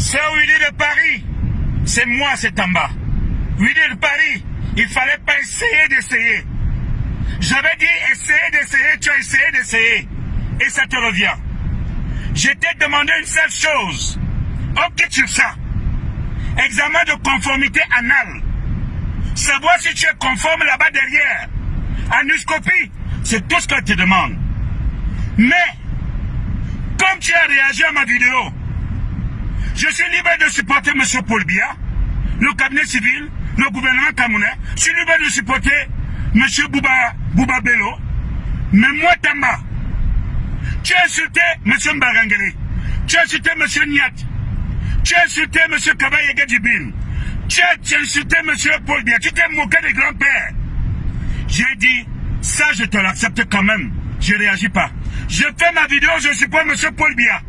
C'est Willy de Paris. C'est moi, c'est en bas. Willy de Paris, il fallait pas essayer d'essayer. J'avais dit essayer d'essayer, tu as essayé d'essayer. Et ça te revient. Je t'ai demandé une seule chose. Ok sur ça. Examen de conformité anal. Savoir si tu es conforme là-bas derrière. Anuscopie, c'est tout ce que je te demande. Mais, comme tu as réagi à ma vidéo, je suis libre de supporter M. Paul Biya, le cabinet civil, le gouvernement camerounais. Je suis libre de supporter M. Bouba, Bouba Bello. Mais moi, Tamba, tu as insulté M. Mbarangele. Tu as insulté M. Niat. Tu as insulté M. Kabaye Gadjibin. Tu as insulté M. Paul Biya. Tu t'es moqué des grands-pères. J'ai dit, ça, je te l'accepte quand même. Je ne réagis pas. Je fais ma vidéo, je supporte M. Paul Biya.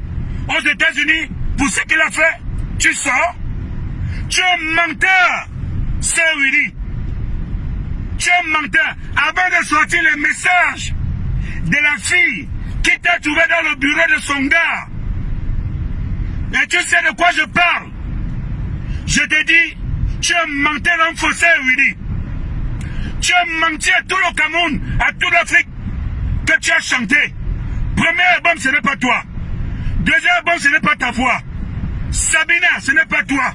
Aux États-Unis, ce qu'il a fait, tu sors. Tu es un menteur, c'est Willy. Tu es un menteur. Avant de sortir le message de la fille qui t'a trouvé dans le bureau de son gars. Et tu sais de quoi je parle. Je te dis, tu es un menteur renforcé, Willy. Tu as menti à tout le Cameroun, à toute l'Afrique, que tu as chanté. Premier album, ce n'est pas toi. Deuxième album, ce n'est pas ta voix. Sabina, ce n'est pas toi.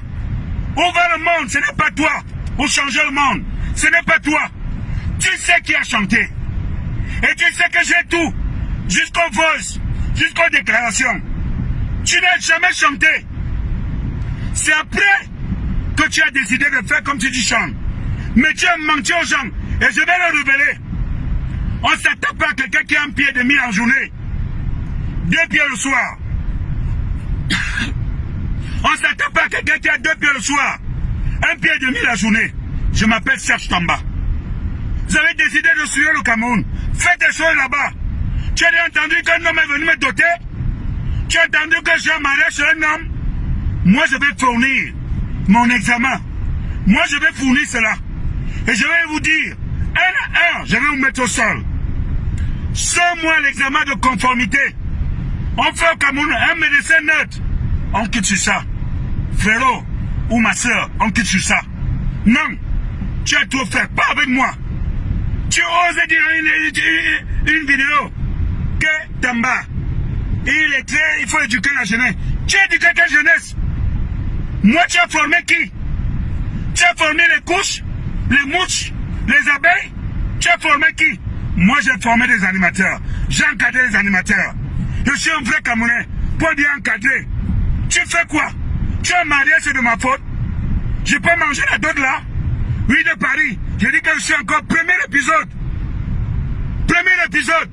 Ouvre le monde, ce n'est pas toi. Ou changer le monde, ce n'est pas toi. Tu sais qui a chanté. Et tu sais que j'ai tout. Jusqu'aux voice, jusqu'aux déclarations. Tu n'as jamais chanté. C'est après que tu as décidé de faire comme tu dis chantes. Mais tu as menti aux gens. Et je vais le révéler. On ne s'attaque pas à quelqu'un qui a un pied et demi en journée. Deux pieds le soir. S'attaque pas à quelqu'un qui a deux pieds le soir. Un pied et demi la journée. Je m'appelle Serge Tamba. Vous avez décidé de suivre le Cameroun. Faites des choses là-bas. Tu as entendu qu'un homme est venu me doter? Tu as entendu que j'ai un mariage un homme? Moi, je vais fournir mon examen. Moi, je vais fournir cela. Et je vais vous dire, un à un, je vais vous mettre au sol. Sans moi l'examen de conformité. On fait au Cameroun un médecin neutre. On quitte sur ça. Frérot ou ma soeur, on quitte sur ça. Non, tu as trop fait, pas avec moi. Tu oses dire une, une, vidéo que Tamba, il est très, il faut éduquer la jeunesse. Tu éduqué quelle jeunesse Moi, tu as formé qui? Tu as formé les couches, les mouches, les abeilles? Tu as formé qui? Moi, j'ai formé des animateurs. J'ai encadré des animateurs. Je suis un vrai Camerounais. Pour bien encadrer. Tu fais quoi? Tu as marié, c'est de ma faute. Je peux manger la dot là Oui, de Paris. J'ai dit que je suis encore premier épisode. Premier épisode.